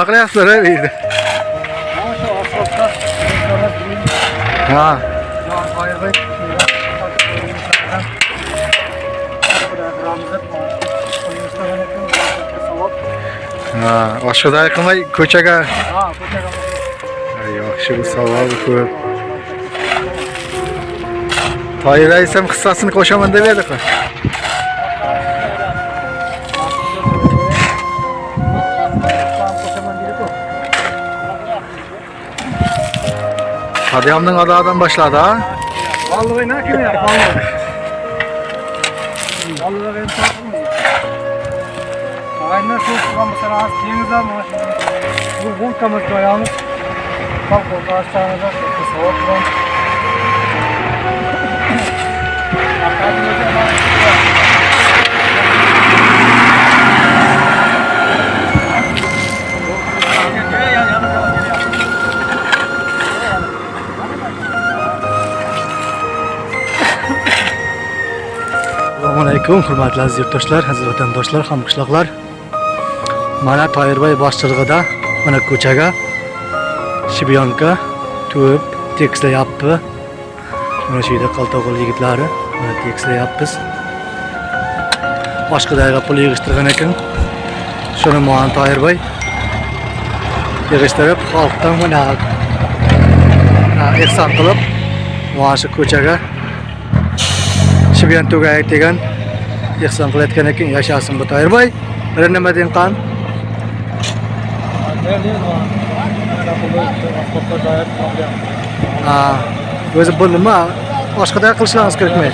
nima qilyapsizlar ey deydi Mana shu asfaltda insonlar bilim, ha jon qoyilbay, ha oshqozon qilmay ko'chaga Ha, ko'chaga Ay, yaxshi bu savol-ku. Toyir rais ham hissasini qo'shaman deb edi-ku. Hadiyamning adadan boshladi, ha? Vallahi ne kimi ya? Vallahi. Vallahi ben takmıyorum. Aynen çok kalmışlar az. Temiz ama. Bu volkamız da. Kalk orada aşağıda işte soğuk lan. Assalomu alaykum hurmatli aziz yurtdoshlar, aziz vatandoshlar, hamqishloqlar. Mana Toyirbay boshchiligida mana ko'chaga shibyonka to'p tekislayapti. Mana shu yerda qaltoqul yigitlari mana tekislayapmiz. joyga pul yig'ishtirgan ekan. Shuni mana toyirboy yig'ishtirib xalqdan mana ehson qilib mana shu ko'chaga Shibyan tugay degan ehson qilayotgan ekan yashasin bu toyirboy Bir nima deyin qan? O'zi bu nima? Boshqada qilishingiz kerakmi?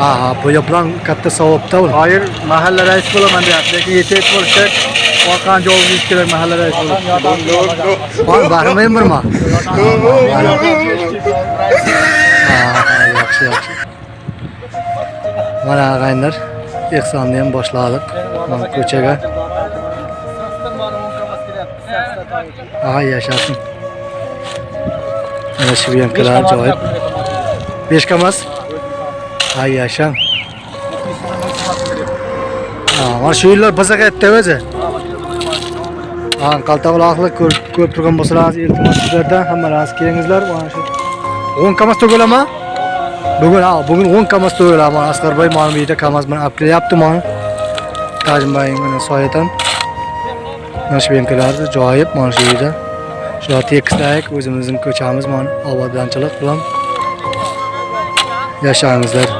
Ha, ha, bu bilan katta savobda u. Hayır, mahalle reis bulaman deyapti. Lekin yetib bo'lsak, orqan jolimiz kerak mahalle reis bo'lib. Bor, barmayman birma. Yaxshi, yaxshi. Mana ag'aylar ehsonni ham boshladik. Mana ko'chaga. Ha, yashasin. Mana shu yankalar ajoyib. Besh kamas. Ha, yashan. Ha, mana shu yillar bazaqatda o'zi. Ha, qaltoqloqli ko'rib turgan bo'lsangiz, iltimos sizlardan hammalaringiz kelingizlar. Mana shu 10 kamas to'g'ilama. Bugun ha, bugun 10 kamas to'g'ilama. Asqarbay yerda kamas bilan olib kelyapti mana. Tajmbay mana soyadan. Mana shu benkalarni joyib mana shu yerda. shular tekislaylik o'zimizni ko'chamiz mana obodonchilik bilan yashangizlar.